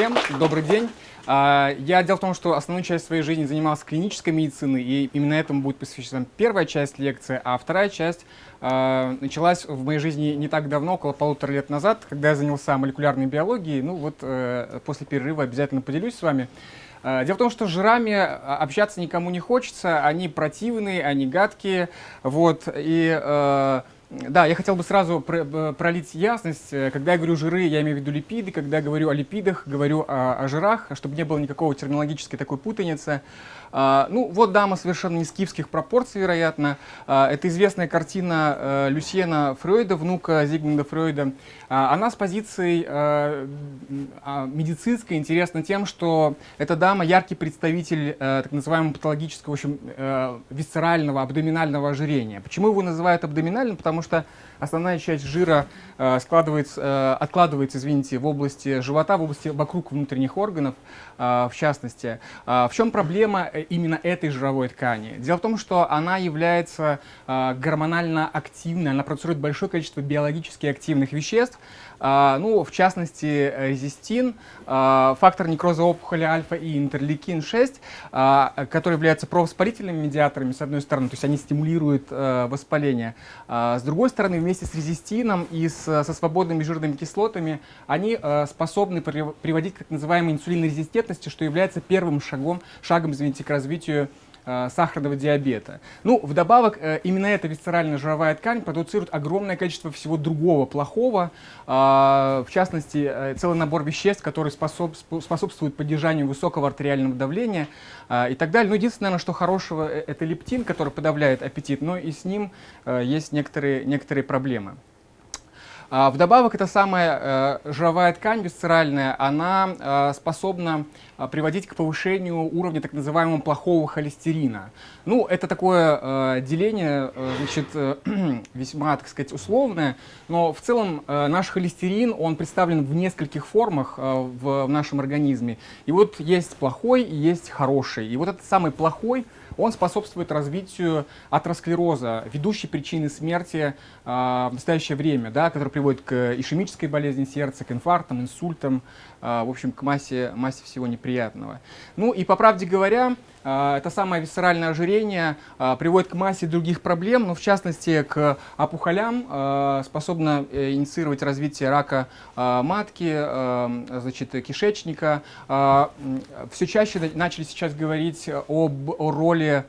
всем, добрый день. А, я дело в том, что основную часть своей жизни занимался клинической медициной, и именно этому будет посвящена первая часть лекции, а вторая часть э, началась в моей жизни не так давно, около полутора лет назад, когда я занялся молекулярной биологией. Ну вот э, после перерыва обязательно поделюсь с вами. Э, дело в том, что с жирами общаться никому не хочется, они противные, они гадкие, вот, и... Э, да, я хотел бы сразу э, пролить ясность. Э, когда я говорю жиры, я имею в виду липиды. Когда я говорю о липидах, говорю о, о жирах, чтобы не было никакого терминологической такой путаницы. А, ну, вот дама совершенно не скифских пропорций, вероятно. А, это известная картина а, Люсьена Фрейда, внука Зигмунда Фрейда. А, она с позиции а, а, медицинской интересна тем, что эта дама яркий представитель а, так называемого патологического, в общем, висцерального, абдоминального ожирения. Почему его называют абдоминальным? Потому что основная часть жира э, складывается, э, откладывается, извините, в области живота, в области вокруг внутренних органов, э, в частности. В чем проблема именно этой жировой ткани? Дело в том, что она является гормонально активной, она продуцирует большое количество биологически активных веществ, ну, в частности, резистин, а, фактор некроза опухоли альфа и интерлейкин-6, а, которые являются провоспалительными медиаторами, с одной стороны, то есть они стимулируют воспаление. С другой стороны, вместе с резистином и с, со свободными жирными кислотами они способны приводить к так называемой инсулинной резистентности, что является первым шагом, шагом извините, к развитию Э, сахарного диабета. Ну, вдобавок, э, именно эта висцеральная жировая ткань продуцирует огромное количество всего другого плохого, а, в частности, э, целый набор веществ, которые способ, способствуют поддержанию высокого артериального давления а, и так далее. Ну, единственное, что хорошего, это лептин, который подавляет аппетит, но и с ним есть некоторые, некоторые проблемы. А, вдобавок, эта самая э, жировая ткань висцеральная, она э, способна э, приводить к повышению уровня так называемого плохого холестерина. Ну, это такое деление, значит, весьма, так сказать, условное, но в целом наш холестерин, он представлен в нескольких формах в нашем организме. И вот есть плохой и есть хороший. И вот этот самый плохой – он способствует развитию атеросклероза, ведущей причины смерти э, в настоящее время, да, который приводит к ишемической болезни сердца, к инфарктам, инсультам, э, в общем, к массе, массе всего неприятного. Ну и по правде говоря, это самое висцеральное ожирение э, приводит к массе других проблем, но в частности к опухолям, э, способно э, инициировать развитие рака матки, значит, кишечника. Все чаще начали сейчас говорить об о роли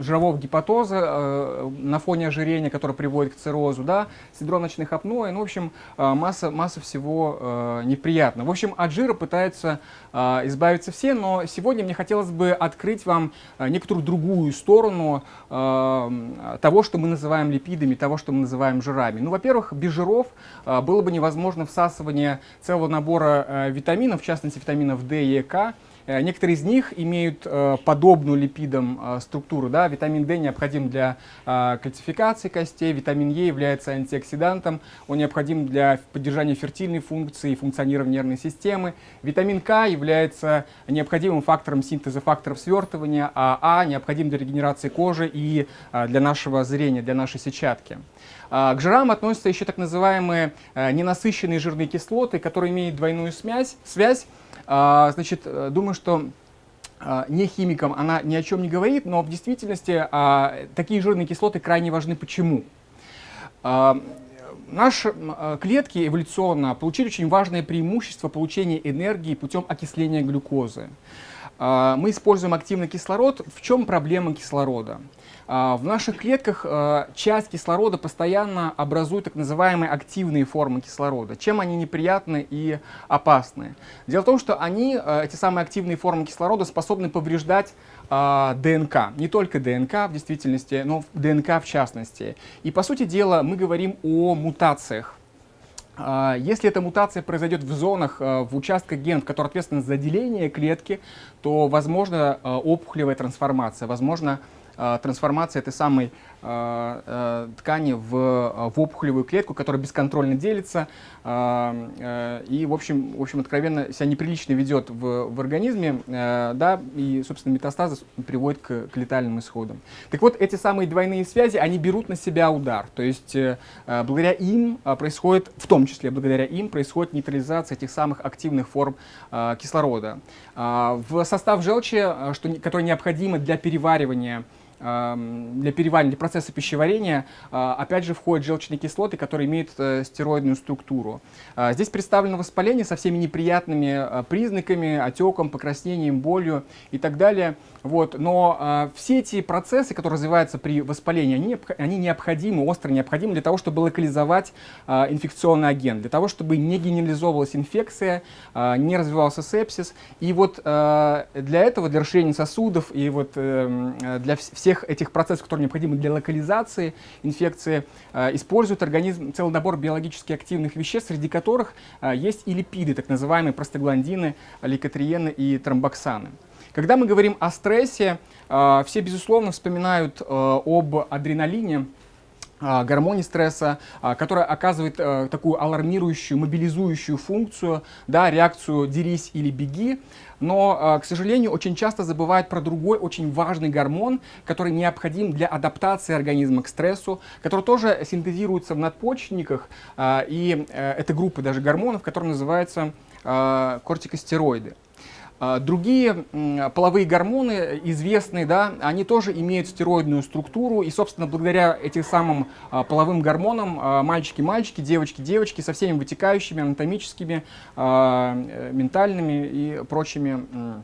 жирового гепатоза э, на фоне ожирения, которое приводит к циррозу, да, синдром ночных апноэ, ну, в общем, э, масса, масса всего неприятно. В общем, от жира пытаются избавиться все, но сегодня мне хотелось бы открыть вам некоторую другую сторону того, что мы называем липидами, того, что мы называем жирами. Ну, во-первых, без жиров было бы невозможно всасывание целого набора витаминов, в частности, витаминов D и К, Э, некоторые из них имеют э, подобную липидам э, структуру. Да? Витамин D необходим для кальцификации костей, витамин Е является антиоксидантом, он необходим для поддержания фертильной функции и функционирования нервной системы. Витамин К является необходимым фактором синтеза факторов свертывания, а А необходим для регенерации кожи и для нашего зрения, для нашей сетчатки. К жирам относятся еще так называемые ненасыщенные жирные кислоты, которые имеют двойную связь, связь значит, э, думаю, что а, не химикам она ни о чем не говорит, но в действительности а, такие жирные кислоты крайне важны. Почему? Наши клетки эволюционно получили очень важное преимущество получения энергии путем окисления глюкозы. Мы используем активный кислород. В чем проблема кислорода? А, в наших клетках а, часть кислорода постоянно образует так называемые активные формы кислорода. Чем они неприятны и опасны? Дело в том, что они, а, эти самые активные формы кислорода, способны повреждать ДНК. Не только ДНК в действительности, но ДНК в частности. И по сути дела мы говорим о мутациях. Если эта мутация произойдет в зонах, в участках генов, которые ответственны за деление клетки, то возможно опухолевая трансформация, возможно трансформации этой самой ткани в, в опухолевую клетку, которая бесконтрольно делится и, в общем, в общем, откровенно себя неприлично ведет в, в организме, да, и, собственно, метастазы приводят к, к летальным исходам. Так вот, эти самые двойные связи, они берут на себя удар, то есть благодаря им происходит, в том числе благодаря им, происходит нейтрализация этих самых активных форм кислорода. В состав желчи, что, который необходимо для переваривания для переваривания, для процесса пищеварения, а, опять же, входят желчные кислоты, которые имеют э, стероидную структуру. А, здесь представлено воспаление со всеми неприятными признаками, отеком, покраснением, болью и так далее. Вот. Но все эти процессы, которые развиваются при воспалении, они, они необходимы, остро необходимы для того, чтобы локализовать инфекционный агент, для того, чтобы не генерализовывалась инфекция, не развивался сепсис. И вот для этого, для расширения сосудов и вот эм, для всех всех этих процессов, которые необходимы для локализации инфекции, э, использует организм целый набор биологически активных веществ, среди которых э, есть и липиды, так называемые простагландины, лейкотриены и тромбоксаны. Когда мы говорим о стрессе, э, все, безусловно, вспоминают об адреналине, гормоне стресса, которая оказывает такую алармирующую, мобилизующую функцию, да, реакцию «дерись или беги», но, а, к сожалению, очень часто забывают про другой очень важный гормон, который необходим для адаптации организма к стрессу, который тоже синтезируется в надпочечниках, а, и э, это группа даже гормонов, которые называются а, кортикостероиды. А, другие половые гормоны известные, да, они тоже имеют стероидную структуру, и, собственно, благодаря этим самым а, половым гормонам мальчики-мальчики, девочки-девочки со всеми вытекающими анатомическими, а, э, ментальными и прочими а, а,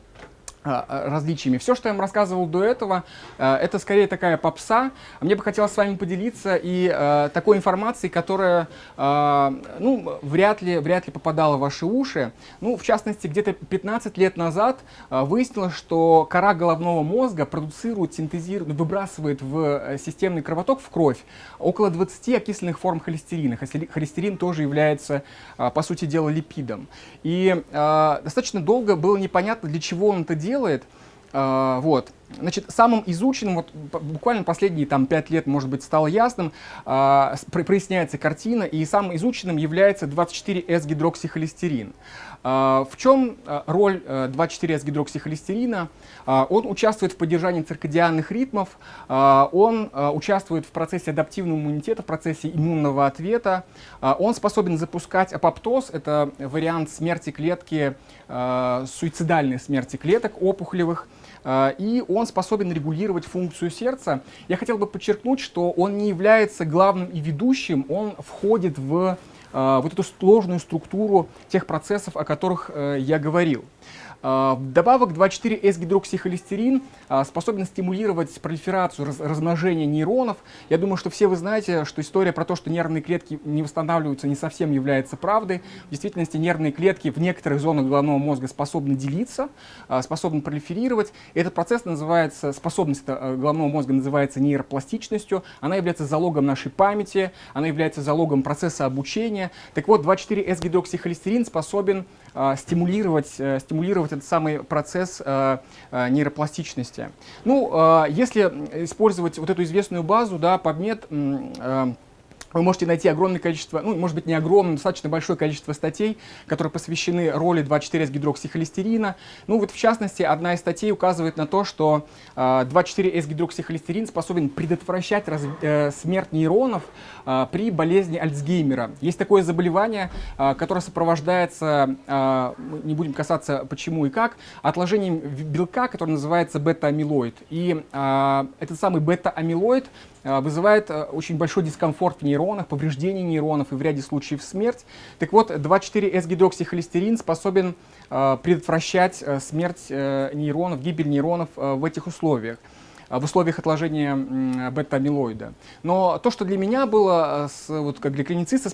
различиями. Все, что я вам рассказывал до этого, а, это скорее такая попса. Мне бы хотелось с вами поделиться и такой информацией, которая ну, вряд, ли, вряд ли попадала в ваши уши. Ну, в частности, где-то 15 лет назад выяснилось, что кора головного мозга продуцирует, синтезирует, выбрасывает в э, системный кровоток, в кровь, около 20 окисленных форм холестерина. Холестерин тоже является, по сути дела, липидом. И достаточно долго было непонятно, для чего он это делает, делает. А, вот. Значит, самым изученным, вот буквально последние там, 5 лет, может быть, стало ясным, э, проясняется картина, и самым изученным является 24С-гидроксихолестерин. Э, в чем роль 24С-гидроксихолестерина? Э, он участвует в поддержании циркадианных ритмов, э, он э, участвует в процессе адаптивного иммунитета, в процессе иммунного ответа, э, он способен запускать апоптоз, это вариант смерти клетки, э, суицидальной смерти клеток опухолевых, а, и он способен регулировать функцию сердца. Я хотел бы подчеркнуть, что он не является главным и ведущим, он входит в а, вот эту сложную структуру тех процессов, о которых э, я говорил. А, добавок 2,4-S-гидроксихолестерин а, способен стимулировать пролиферацию, размножение нейронов. Я думаю, что все вы знаете, что история про то, что нервные клетки не восстанавливаются, не совсем является правдой. В действительности нервные клетки в некоторых зонах головного мозга способны делиться, а, способны пролиферировать. Этот процесс называется, способность э, головного мозга называется нейропластичностью. Она является залогом нашей памяти, она является залогом процесса обучения. Так вот, 2,4-S-гидроксихолестерин способен стимулировать, э, стимулировать этот самый процесс э, э, нейропластичности. Ну, если использовать вот эту известную базу, да, PubMed, вы можете найти огромное количество, ну, может быть, не огромное, достаточно большое количество статей, которые посвящены роли 2,4-С-гидроксихолестерина. Ну, вот, в частности, одна из статей указывает на то, что э, 2,4-С-гидроксихолестерин способен предотвращать раз, э, смерть нейронов э, при болезни Альцгеймера. Есть такое заболевание, э, которое сопровождается, э, не будем касаться почему и как, отложением белка, который называется бета-амилоид. И э, этот самый бета-амилоид вызывает э, очень большой дискомфорт в нейронах, повреждение нейронов и в ряде случаев смерть. Так вот, 2,4-S-гидроксихолестерин способен э, предотвращать смерть нейронов, гибель нейронов в этих условиях в условиях отложения бета-амилоида. Но то, что для меня было, вот как для клинициста,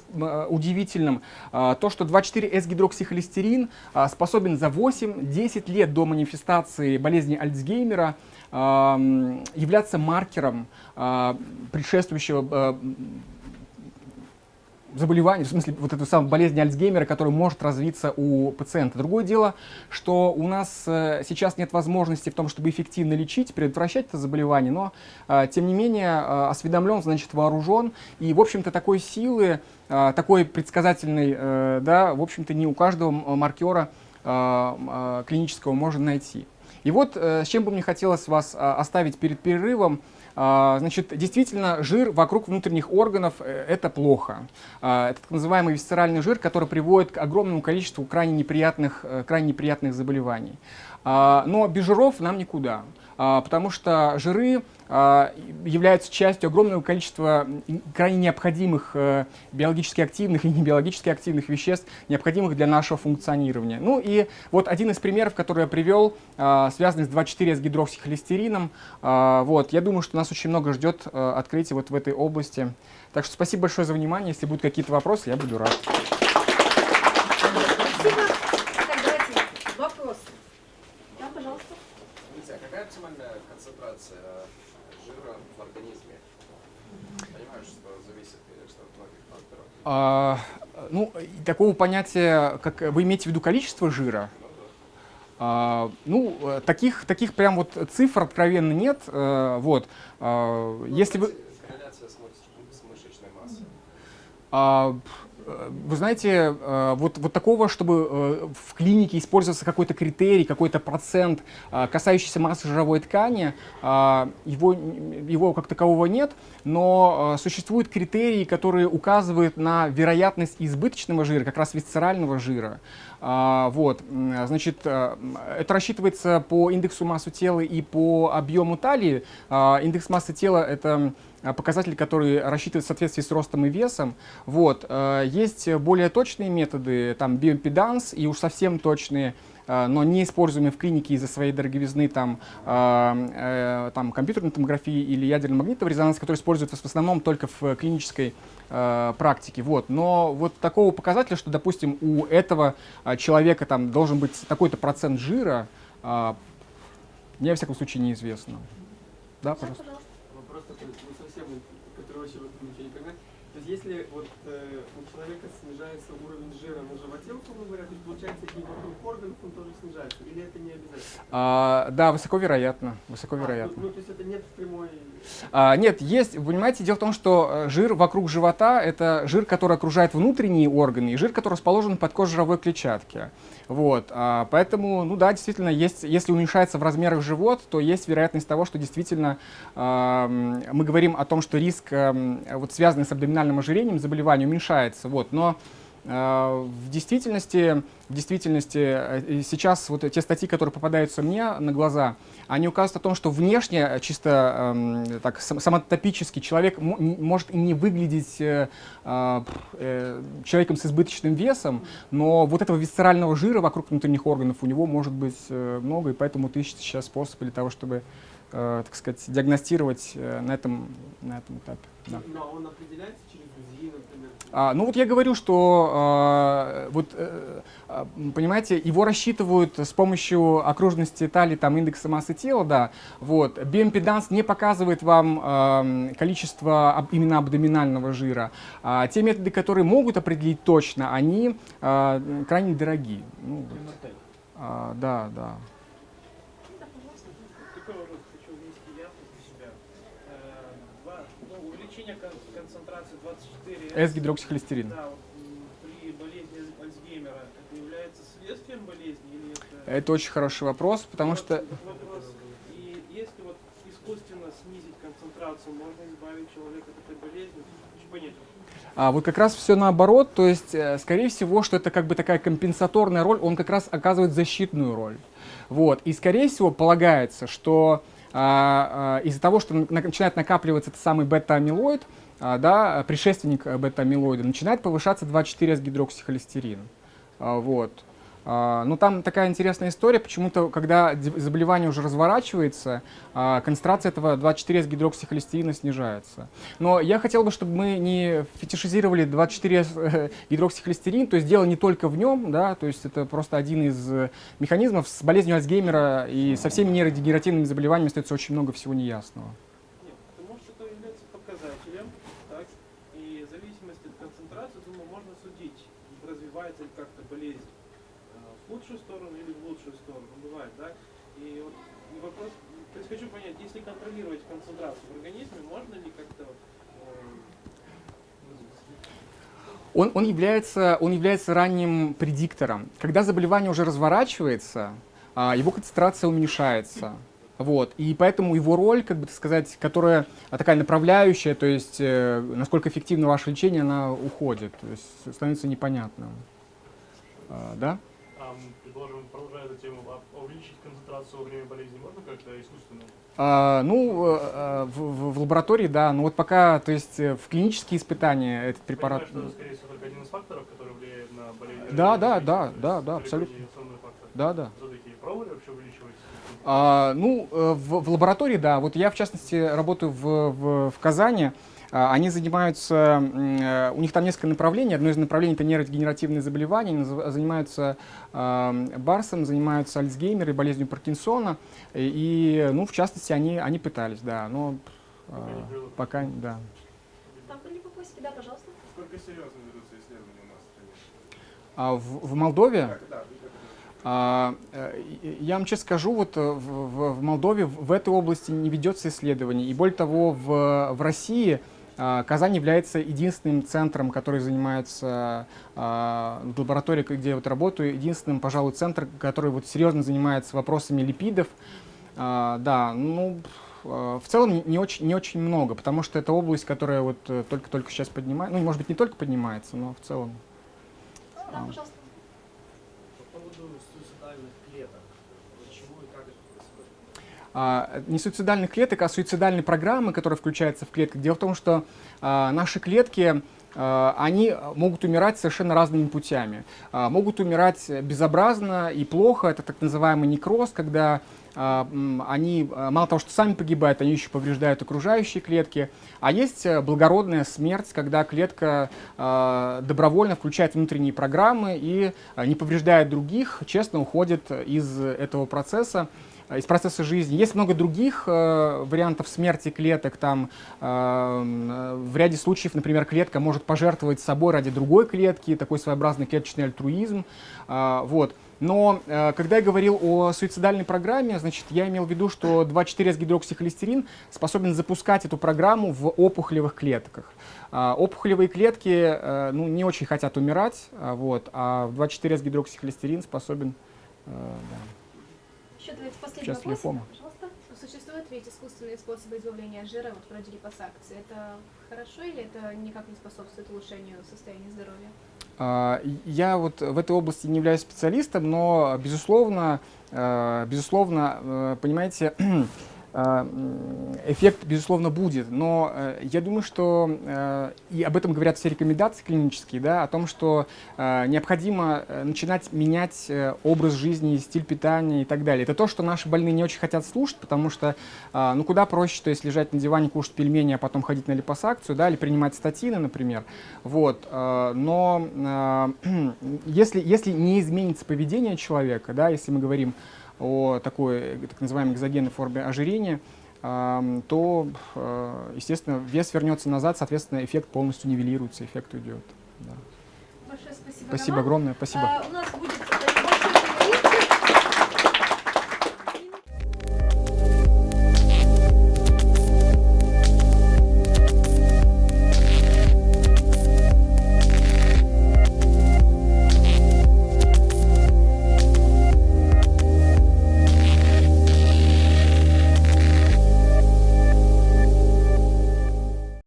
удивительным, то, что 2,4-S-гидроксихолестерин способен за 8-10 лет до манифестации болезни Альцгеймера являться маркером предшествующего заболевание, в смысле вот эту самую болезнь Альцгеймера, которая может развиться у пациента. Другое дело, что у нас э, сейчас нет возможности в том, чтобы эффективно лечить, предотвращать это заболевание, но э, тем не менее э, осведомлен, значит вооружен, и в общем-то такой силы, такой предсказательной, да, в общем-то не у каждого маркера клинического можно найти. И вот с чем бы мне хотелось вас оставить перед перерывом, а, значит, действительно, жир вокруг внутренних органов э, – это плохо. А, это так называемый висцеральный жир, который приводит к огромному количеству крайне неприятных, э, крайне неприятных заболеваний. А, но без жиров нам никуда. А, потому что жиры а, являются частью огромного количества крайне необходимых э, биологически активных и небиологически активных веществ, необходимых для нашего функционирования. Ну и вот один из примеров, который я привел, а, связанный с 2,4 с гидроксихолестерином. Вот, я думаю, что нас очень много ждет э, открытий вот в этой области. Так что спасибо большое за внимание. Если будут какие-то вопросы, я буду рад. А, ну, такого понятия, как вы имеете в виду количество жира? А, ну, таких, таких прям вот цифр откровенно нет. А, вот. А, если вы... А, вы знаете, э, вот, вот такого, чтобы э, в клинике использовался какой-то критерий, какой-то процент, э, касающийся массы жировой ткани, его, его как такового нет, но существуют критерии, которые указывают на вероятность избыточного жира, как раз висцерального жира. Вот, значит, это рассчитывается по индексу массы тела и по объему талии. Индекс массы тела — это Э, показатели, которые рассчитывают в соответствии с ростом и весом. Вот. Э, есть более точные методы, там биоимпеданс и уж совсем точные, э, но не используемые в клинике из-за своей дороговизны, там, там компьютерной томографии или ядерно-магнитного резонанса, которые используются в основном только в клинической практике. Вот. Но вот такого показателя, что, допустим, у этого человека там должен быть такой-то процент жира, мне, во всяком случае, неизвестно. Да, пожалуйста. Вопрос такой, короче, вот ничего не понимает. То есть если вот э, у человека снижается уровень жира на животе, условно говоря, то есть получается и вокруг органов он тоже снижается, или это не обязательно? А, да, высоко вероятно, высоко а, вероятно. Ну, ну, то есть это нет прямой... А, нет, есть, вы понимаете, дело в том, что э, жир вокруг живота – это жир, который окружает внутренние органы, и жир, который расположен под кожей клетчатки. Вот, а, поэтому, ну да, действительно, есть, если уменьшается в размерах живот, то есть вероятность того, что действительно а, мы говорим о том, что риск, а, вот, связанный с абдоминальным ожирением, заболевания уменьшается. Вот, но в действительности, в действительности э, сейчас вот те статьи, которые попадаются мне на глаза, они указывают о том, что внешне, э, чисто э, так, самотопически, человек может не выглядеть э, э, человеком с избыточным весом, но вот этого висцерального жира вокруг внутренних органов у него может быть э, много, и поэтому ищется сейчас способ для того, чтобы, э, так сказать, диагностировать э, на, этом, на этом этапе. Да. Но он определяется через УЗИ, например? А, ну вот я говорю, что а, вот, а, понимаете, его рассчитывают с помощью окружности талии, там индекса массы тела, да. Вот. Биомпеданс не показывает вам а, количество об, именно абдоминального жира. А, те методы, которые могут определить точно, они а, крайне дорогие. Ну, вот. а, да, да. С-гидроксихолестерин. Да, при болезни Альцгеймера это является следствием болезни или это... Это очень хороший вопрос, потому вот, что... Вопрос. И если вот искусственно снизить концентрацию, можно избавить человека от этой болезни? Понять. А вот как раз все наоборот, то есть, э, скорее всего, что это как бы такая компенсаторная роль, он как раз оказывает защитную роль. Вот. И, скорее всего, полагается, что из-за того, что начинает накапливаться этот самый бета-амилоид, а, да, предшественник бета-амилоида, начинает повышаться 2,4-с-гидроксихолестерин. А, вот. А, но там такая интересная история, почему-то, когда заболевание уже разворачивается, концентрация этого 2,4-с-гидроксихолестерина снижается. Но я хотел бы, чтобы мы не фетишизировали 2,4-гидроксихолестерин, то есть дело не только в нем, да, то есть это просто один из механизмов. С болезнью Альцгеймера и со всеми нейродегенеративными заболеваниями остается очень много всего неясного. Нет, потому что это является показателем, так, и в зависимости от концентрации развивается как-то болезнь э, в худшую сторону или в лучшую сторону, бывает, да? И вот вопрос, то есть хочу понять, если контролировать концентрацию в организме, можно ли как-то э, Он, он, является, он является ранним предиктором. Когда заболевание уже разворачивается, а, его концентрация уменьшается. Вот. И поэтому его роль, как бы так сказать, которая а, такая направляющая, то есть э, насколько эффективно ваше лечение, она уходит, то есть становится непонятным. А, да? М, предположим, продолжая эту тему, а увеличить концентрацию во время болезни можно как-то искусственно? А, ну, э, в, в- в лаборатории, да, но вот пока, то есть э, в клинические испытания этот препарат... Понимаю, что это, скорее всего, только один из факторов, который влияет на болезнь. Да, да, да, да, да, абсолютно. Да, да. Все-таки пробовали вообще увеличивать? А, ну, э, в, в лаборатории, да. Вот я, в частности, работаю в, в, в Казани. А, Они занимаются, э, у них там несколько направлений. Одно из направлений это нейродегенеративные заболевания. Они занимаются Барсом, занимаются Альцгеймер и болезнью Паркинсона. И, ну, в частности, они, они пытались, да. Но а, Пока да. Там были вопросики, да, пожалуйста. Сколько серьезно ведутся исследования у нас в стране? А в, в Молдове? Да, А, э, Я вам честно скажу, вот э, в, в- в Молдове в этой области не ведется исследований. И более того, в, в России Казань является единственным центром, который занимается а, в лаборатории, где я вот работаю, единственным, пожалуй, центр, который вот серьезно занимается вопросами липидов. А, Да, ну, в целом не- очень, не очень много, потому что это область, которая вот э, только-только сейчас поднимается, ну, может быть, не только поднимается, но в целом. Да, пожалуйста. По поводу суицидальных клеток. Почему и как это происходит? а, не суицидальных клеток, а суицидальной программы, которая включается в клетки. Дело в том, что а, наши клетки а, они могут умирать совершенно разными путями. А, Могут умирать безобразно и плохо, это так называемый некроз, когда а, они а, мало того, что сами погибают, они еще повреждают окружающие клетки. А есть э, благородная смерть, когда клетка а, добровольно включает внутренние программы и а, не повреждая других, честно уходит из этого процесса из процесса жизни. Есть много других э, вариантов смерти клеток. Там, э, э, в ряде случаев, например, клетка может пожертвовать собой ради другой клетки, такой своеобразный клеточный альтруизм. А, вот. Но э, когда я говорил о суицидальной программе, значит, я имел в виду, что 2,4-гидроксихолестерин способен запускать эту программу в опухолевых клетках. А, опухолевые клетки э, ну, не очень хотят умирать, а, вот, а 2,4-гидроксихолестерин способен э, да, Еще давайте последний Сейчас вопрос. лимфома. Пожалуйста. Существуют ведь искусственные способы избавления от жира, вот вроде липосакции. Это хорошо или это никак не способствует улучшению состояния здоровья? А, Я вот в этой области не являюсь специалистом, но, безусловно, э, безусловно, э, понимаете, а, эффект, безусловно, будет. Но э, я думаю, что, э, и об этом говорят все рекомендации клинические, да, о том, что э, необходимо э, начинать менять э, образ жизни, стиль питания и так далее. Это то, что наши больные не очень хотят слушать, потому что, ну, куда проще, то есть лежать на диване, кушать пельмени, а потом ходить на липосакцию, да, или принимать статины, например. Вот, э, но э, если, если не изменится поведение человека, да, если мы говорим о такой так называемой экзогенной форме ожирения, то, э, естественно, вес вернется назад, соответственно, эффект полностью нивелируется, эффект уйдет. Да. Большое спасибо, Спасибо Роман. огромное, спасибо. А, у нас